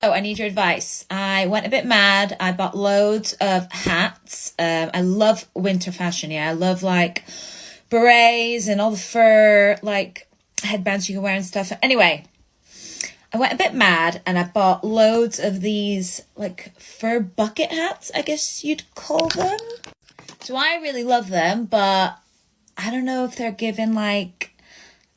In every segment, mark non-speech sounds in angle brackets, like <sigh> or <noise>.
Oh, I need your advice. I went a bit mad. I bought loads of hats. Um, I love winter fashion. Yeah, I love like berets and all the fur, like headbands you can wear and stuff. Anyway, I went a bit mad and I bought loads of these like fur bucket hats, I guess you'd call them. So I really love them, but I don't know if they're given like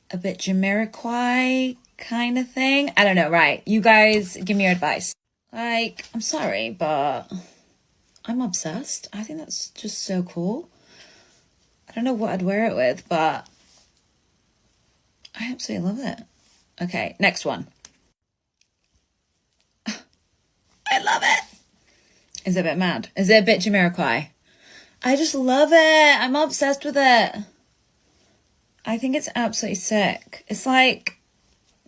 a bit Jamiroquai kind of thing. I don't know, right? You guys give me your advice. Like, I'm sorry, but I'm obsessed. I think that's just so cool. I don't know what I'd wear it with, but I absolutely love it. Okay, next one. <laughs> I love it. Is it a bit mad? Is it a bit Jamiroquai? I just love it. I'm obsessed with it. I think it's absolutely sick. It's like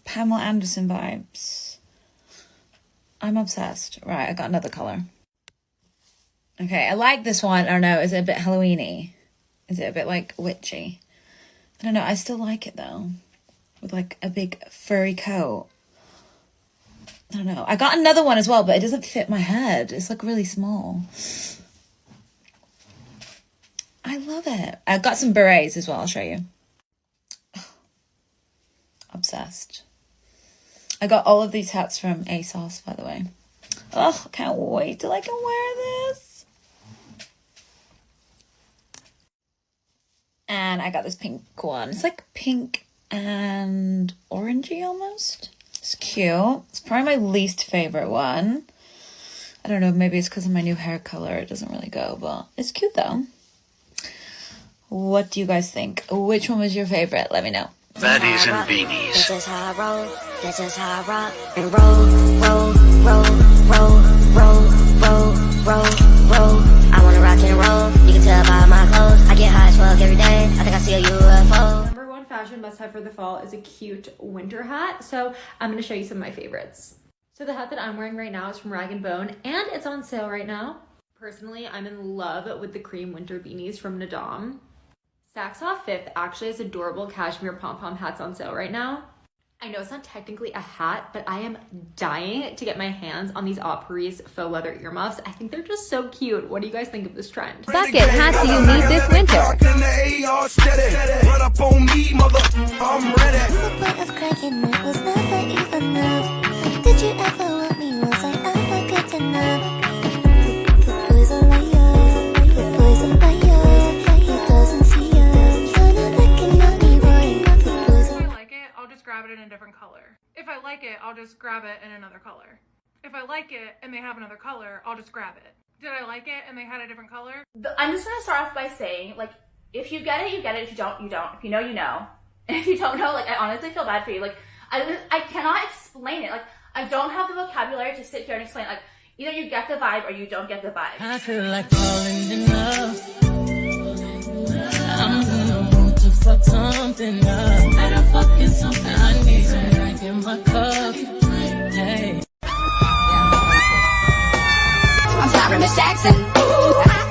Pamela Anderson vibes. I'm obsessed. Right, I got another color. Okay, I like this one. I don't know. Is it a bit Halloweeny? Is it a bit like witchy? I don't know. I still like it though. With like a big furry coat. I don't know. I got another one as well, but it doesn't fit my head. It's like really small. I love it. I got some berets as well. I'll show you. <sighs> Obsessed. I got all of these hats from ASOS, by the way. Oh, can't wait till I can wear this. And I got this pink one. It's like pink and orangey almost. It's cute. It's probably my least favorite one. I don't know, maybe it's because of my new hair color. It doesn't really go, but it's cute though. What do you guys think? Which one was your favorite? Let me know. Fatties and beanies. This is how I roll. This is how I rock and roll, roll, roll, roll, roll, roll, roll, roll. I wanna rock and roll. You can tell by my clothes. I get high as fuck every day. I think I see a UFO. Number one fashion must have for the fall is a cute winter hat. So I'm gonna show you some of my favorites. So the hat that I'm wearing right now is from Rag & Bone and it's on sale right now. Personally, I'm in love with the cream winter beanies from Nahdam. Saks Off Fifth actually has adorable cashmere pom-pom hats on sale right now. I know it's not technically a hat, but I am dying to get my hands on these Opry's faux leather earmuffs. I think they're just so cute. What do you guys think of this trend? Bucket hats do you need this winter? Grab it in a different color. If I like it, I'll just grab it in another color. If I like it and they have another color, I'll just grab it. Did I like it and they had a different color? I'm just gonna start off by saying, like, if you get it, you get it. If you don't, you don't. If you know, you know. And <laughs> if you don't know, like, I honestly feel bad for you. Like, I, I cannot explain it. Like, I don't have the vocabulary to sit here and explain. Like, either you get the vibe or you don't get the vibe. I feel like falling in love. I'm gonna to fuck something up. Miss Jackson. I